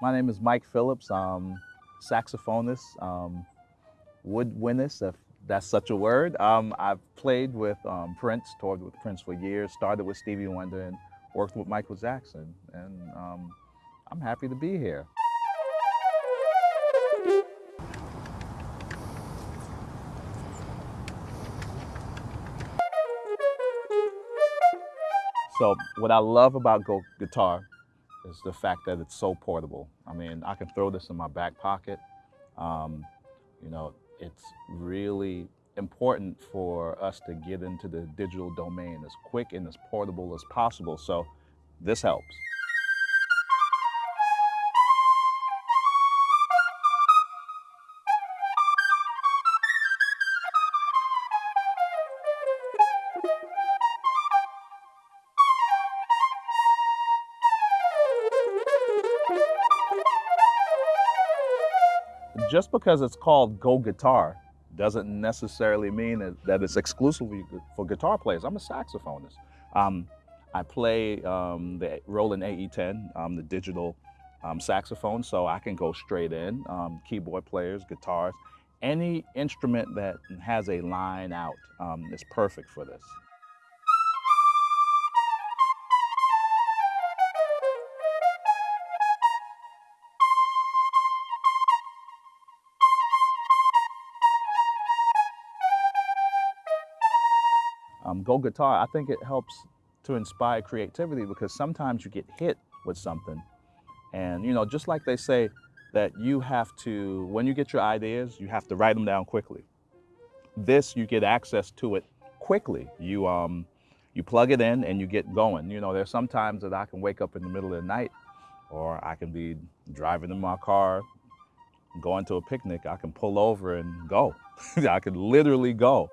My name is Mike Phillips. I'm saxophonist, um, woodwindist, if that's such a word. Um, I've played with um, Prince, toured with Prince for years, started with Stevie Wonder and worked with Michael Jackson. And um, I'm happy to be here. So what I love about Go Guitar is the fact that it's so portable. I mean, I can throw this in my back pocket. Um, you know, it's really important for us to get into the digital domain as quick and as portable as possible. So this helps. Just because it's called Go Guitar doesn't necessarily mean that it's exclusively for guitar players. I'm a saxophonist. Um, I play um, the Roland AE10, um, the digital um, saxophone, so I can go straight in. Um, keyboard players, guitars, any instrument that has a line out um, is perfect for this. Um, Go Guitar, I think it helps to inspire creativity because sometimes you get hit with something. And, you know, just like they say that you have to, when you get your ideas, you have to write them down quickly. This, you get access to it quickly. You, um, you plug it in and you get going. You know, there's sometimes that I can wake up in the middle of the night or I can be driving in my car, going to a picnic. I can pull over and go. I can literally go.